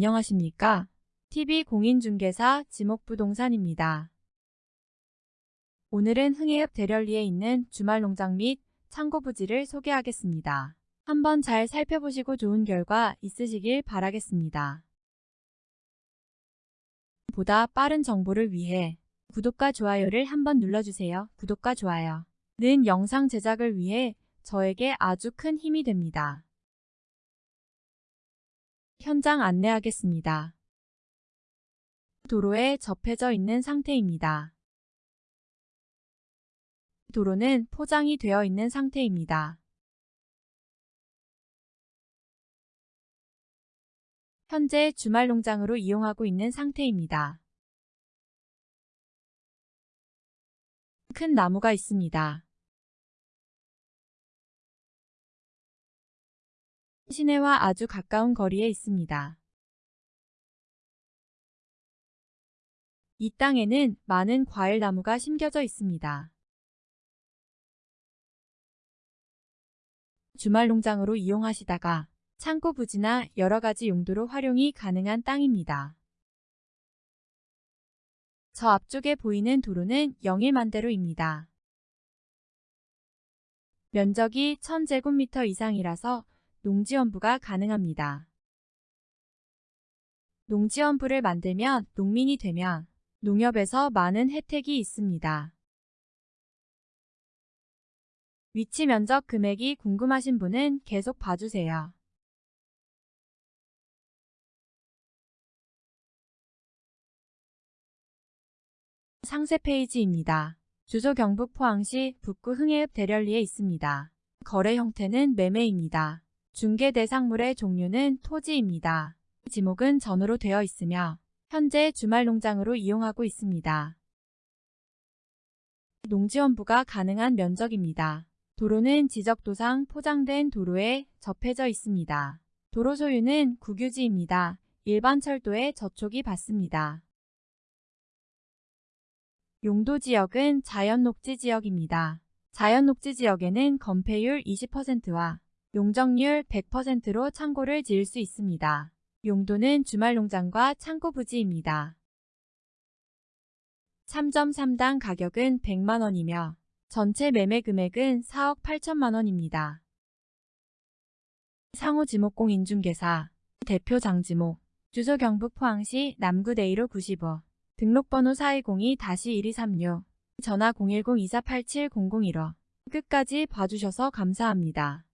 안녕하십니까? TV공인중개사 지목부동산입니다. 오늘은 흥해읍 대련리에 있는 주말농장 및 창고 부지를 소개하겠습니다. 한번 잘 살펴보시고 좋은 결과 있으시길 바라겠습니다. 보다 빠른 정보를 위해 구독과 좋아요를 한번 눌러주세요. 구독과 좋아요는 영상 제작을 위해 저에게 아주 큰 힘이 됩니다. 현장 안내하겠습니다. 도로에 접해져 있는 상태입니다. 도로는 포장이 되어 있는 상태입니다. 현재 주말 농장으로 이용하고 있는 상태입니다. 큰 나무가 있습니다. 시내와 아주 가까운 거리에 있습니다. 이 땅에는 많은 과일 나무가 심겨져 있습니다. 주말 농장으로 이용하시다가 창고 부지나 여러 가지 용도로 활용이 가능한 땅입니다. 저 앞쪽에 보이는 도로는 영일만대로입니다. 면적이 1000제곱미터 이상이라서 농지원부가 가능합니다. 농지원부를 만들면 농민이 되면 농협에서 많은 혜택이 있습니다. 위치 면적 금액이 궁금하신 분은 계속 봐주세요. 상세 페이지입니다. 주소 경북 포항시 북구 흥해읍 대련리에 있습니다. 거래 형태는 매매입니다. 중개 대상물의 종류는 토지입니다. 지목은 전으로 되어 있으며 현재 주말 농장으로 이용하고 있습니다. 농지원부가 가능한 면적입니다. 도로는 지적도상 포장된 도로에 접해져 있습니다. 도로 소유는 국유지입니다. 일반 철도에 저촉이 받습니다. 용도 지역은 자연 녹지 지역입니다. 자연 녹지 지역에는 건폐율 20%와 용적률 100%로 창고를 지을 수 있습니다. 용도는 주말 농장과 창고 부지입니다. 참점 3당 가격은 100만원이며 전체 매매 금액은 4억 8천만원입니다. 상호지목공 인중개사 대표 장지목 주소 경북 포항시 남구 대이로 95 등록번호 4202-1236 전화 010-2487-001호 끝까지 봐주셔서 감사합니다.